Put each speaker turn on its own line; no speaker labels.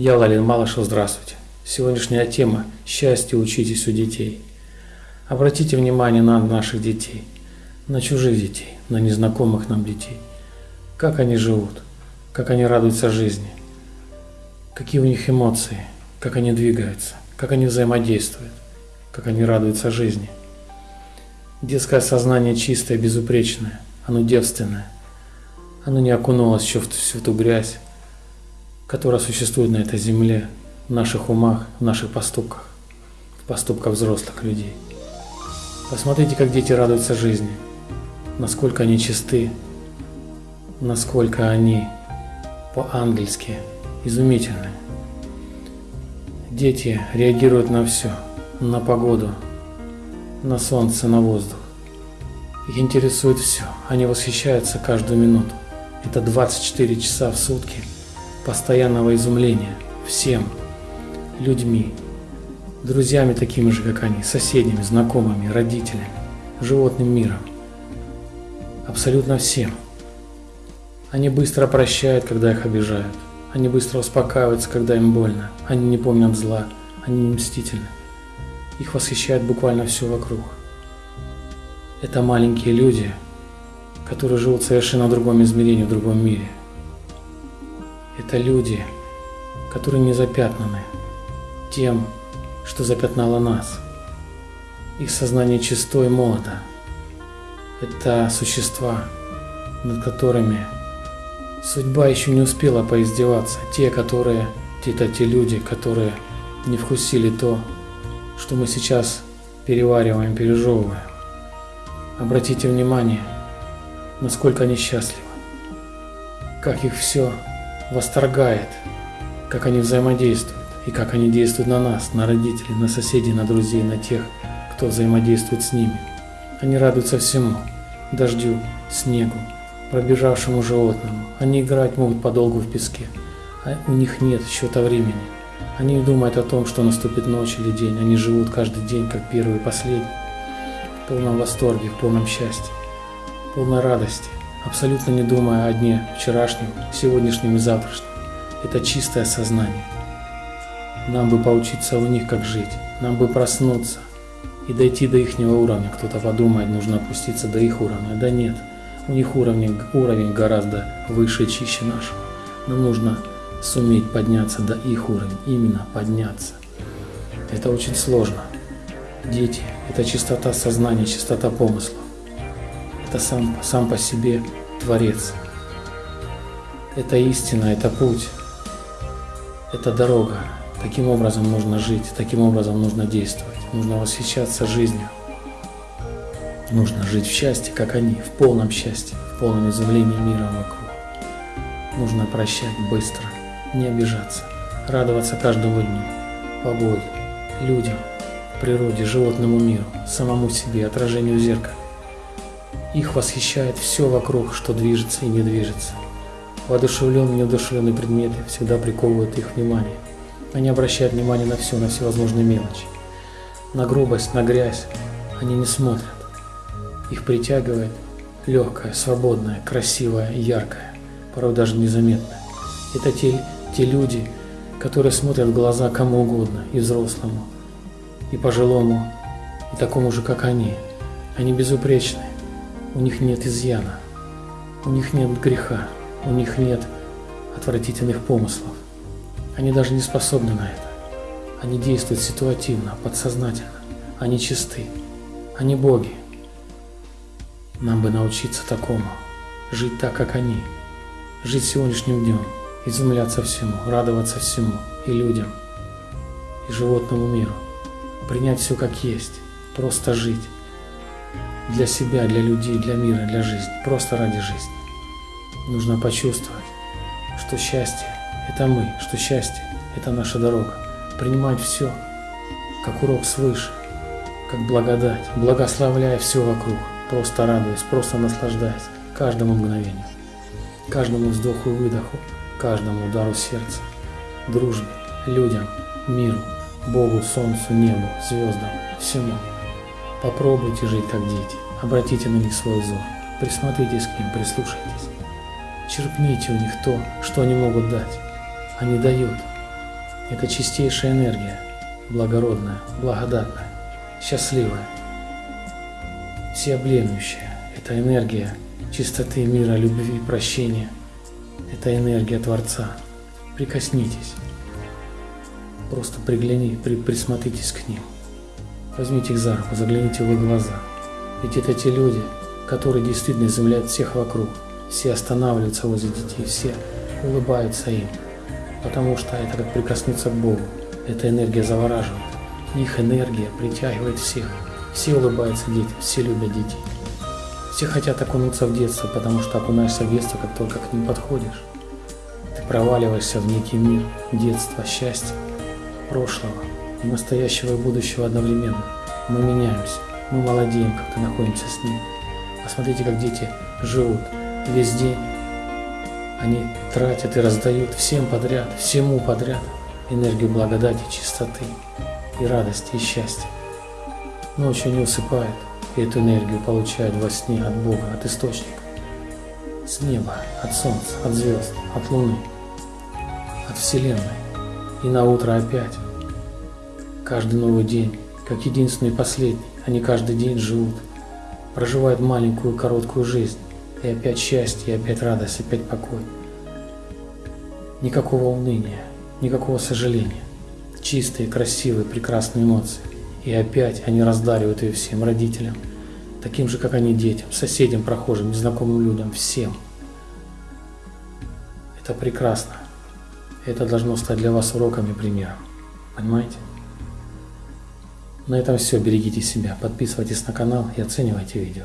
Я Лалин Малышев, здравствуйте. Сегодняшняя тема «Счастье учитесь у детей». Обратите внимание на наших детей, на чужих детей, на незнакомых нам детей. Как они живут, как они радуются жизни, какие у них эмоции, как они двигаются, как они взаимодействуют, как они радуются жизни. Детское сознание чистое, безупречное, оно девственное. Оно не окунулось еще в всю ту грязь, которая существует на этой земле, в наших умах, в наших поступках, в поступках взрослых людей. Посмотрите, как дети радуются жизни, насколько они чисты, насколько они по-ангельски изумительны. Дети реагируют на все, на погоду, на солнце, на воздух. Их интересует все, они восхищаются каждую минуту. Это 24 часа в сутки – постоянного изумления всем, людьми, друзьями такими же, как они, соседями, знакомыми, родителями, животным миром, абсолютно всем. Они быстро прощают, когда их обижают. Они быстро успокаиваются, когда им больно. Они не помнят зла. Они не мстительны. Их восхищает буквально все вокруг. Это маленькие люди, которые живут совершенно в другом измерении, в другом мире – это люди, которые не запятнаны тем, что запятнало нас. Их сознание чисто и молодо. Это существа, над которыми судьба еще не успела поиздеваться. Те, которые, это те люди, которые не вкусили то, что мы сейчас перевариваем, пережевываем. Обратите внимание, насколько они счастливы, как их все восторгает, как они взаимодействуют и как они действуют на нас, на родителей, на соседей, на друзей, на тех, кто взаимодействует с ними. Они радуются всему – дождю, снегу, пробежавшему животному. Они играть могут подолгу в песке, а у них нет счета времени. Они не думают о том, что наступит ночь или день. Они живут каждый день, как первый и последний, в полном восторге, в полном счастье, в полной радости абсолютно не думая о дне вчерашнем, сегодняшнем и завтрашнем. Это чистое сознание. Нам бы поучиться у них, как жить. Нам бы проснуться и дойти до их уровня. Кто-то подумает, нужно опуститься до их уровня. Да нет, у них уровень, уровень гораздо выше чище нашего. Нам нужно суметь подняться до их уровня, именно подняться. Это очень сложно. Дети – это чистота сознания, чистота помыслов это сам, сам по себе Творец. Это истина, это путь, это дорога. Таким образом нужно жить, таким образом нужно действовать. Нужно восхищаться жизнью. Нужно жить в счастье, как они, в полном счастье, в полном изумлении мира вокруг. Нужно прощать быстро, не обижаться, радоваться каждому дню, погоде, людям, природе, животному миру, самому себе, отражению зеркала. Их восхищает все вокруг, что движется и не движется. Воодушевленные и неодушевленные предметы всегда приковывают их внимание. Они обращают внимание на все, на всевозможные мелочи. На грубость, на грязь они не смотрят. Их притягивает легкое, свободное, красивое, яркое, порой даже незаметное. Это те, те люди, которые смотрят в глаза кому угодно, и взрослому, и пожилому, и такому же, как они. Они безупречны, у них нет изъяна, у них нет греха, у них нет отвратительных помыслов. Они даже не способны на это. Они действуют ситуативно, подсознательно. Они чисты. Они боги. Нам бы научиться такому. Жить так, как они. Жить сегодняшним днем. Изумляться всему, радоваться всему. И людям, и животному миру. Принять все как есть. Просто жить для себя, для людей, для мира, для жизни, просто ради жизни. Нужно почувствовать, что счастье – это мы, что счастье – это наша дорога. Принимать все, как урок свыше, как благодать, благословляя все вокруг, просто радуясь, просто наслаждаясь каждому мгновению, каждому вздоху и выдоху, каждому удару сердца, дружбе, людям, миру, Богу, Солнцу, небу, звездам, всему. Попробуйте жить как дети, обратите на них свой взор, присмотритесь к ним, прислушайтесь. Черпните у них то, что они могут дать. Они дают. Это чистейшая энергия, благородная, благодатная, счастливая, всеобъемлющая. Это энергия чистоты мира, любви, прощения. Это энергия Творца. Прикоснитесь. Просто пригляни, при, присмотритесь к ним. Возьмите их за руку, загляните в их глаза. Ведь это те люди, которые действительно изумляют всех вокруг. Все останавливаются возле детей, все улыбаются им. Потому что это как прикоснуться к Богу. Эта энергия завораживает. Их энергия притягивает всех. Все улыбаются детям, все любят детей. Все хотят окунуться в детство, потому что окунаешься в детство, как только к ним подходишь. Ты проваливаешься в некий мир детства, счастья, прошлого, настоящего и будущего одновременно. Мы меняемся, мы молодеем, как-то находимся с ним. Посмотрите, как дети живут весь день. Они тратят и раздают всем подряд, всему подряд энергию благодати, чистоты и радости, и счастья. Ночью не усыпают, и эту энергию получают во сне от Бога, от Источника, с неба, от Солнца, от звезд, от Луны, от Вселенной. И на утро опять. Каждый новый день, как единственный и последний, они каждый день живут, проживают маленькую короткую жизнь, и опять счастье, и опять радость, и опять покой. Никакого уныния, никакого сожаления. Чистые, красивые, прекрасные эмоции. И опять они раздаривают ее всем родителям, таким же, как они детям, соседям, прохожим, незнакомым людям, всем. Это прекрасно. Это должно стать для вас уроком и примером. Понимаете? На этом все. Берегите себя, подписывайтесь на канал и оценивайте видео.